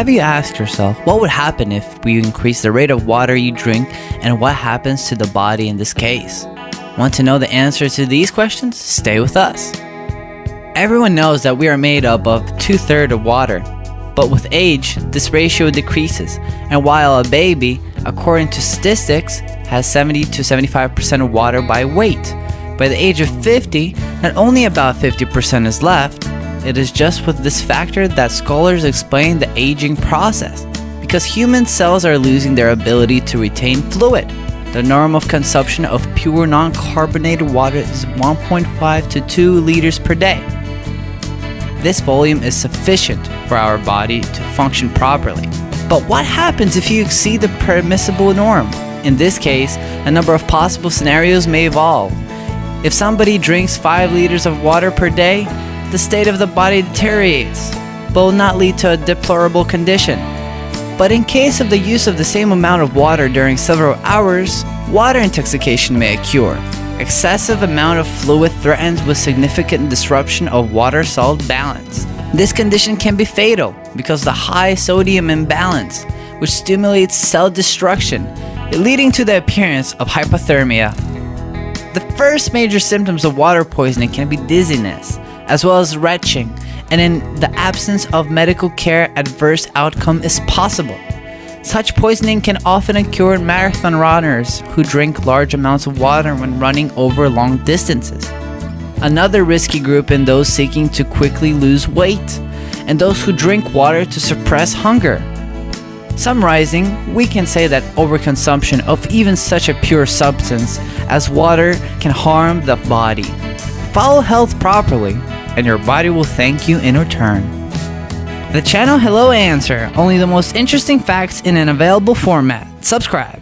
Have you asked yourself what would happen if we increase the rate of water you drink and what happens to the body in this case? Want to know the answer to these questions? Stay with us. Everyone knows that we are made up of two thirds of water, but with age, this ratio decreases, and while a baby, according to statistics, has 70 to 75% of water by weight, by the age of 50, not only about 50% is left, it is just with this factor that scholars explain the aging process, because human cells are losing their ability to retain fluid. The norm of consumption of pure non-carbonated water is 1.5 to 2 liters per day. This volume is sufficient for our body to function properly. But what happens if you exceed the permissible norm? In this case, a number of possible scenarios may evolve. If somebody drinks 5 liters of water per day, the state of the body deteriorates, but will not lead to a deplorable condition. But in case of the use of the same amount of water during several hours, water intoxication may occur. Excessive amount of fluid threatens with significant disruption of water-salt balance. This condition can be fatal because the high sodium imbalance, which stimulates cell destruction, leading to the appearance of hypothermia the first major symptoms of water poisoning can be dizziness, as well as retching, and in the absence of medical care, adverse outcome is possible. Such poisoning can often occur in marathon runners who drink large amounts of water when running over long distances. Another risky group in those seeking to quickly lose weight, and those who drink water to suppress hunger. Summarizing, we can say that overconsumption of even such a pure substance as water can harm the body. Follow health properly, and your body will thank you in return. The channel Hello Answer, only the most interesting facts in an available format. Subscribe.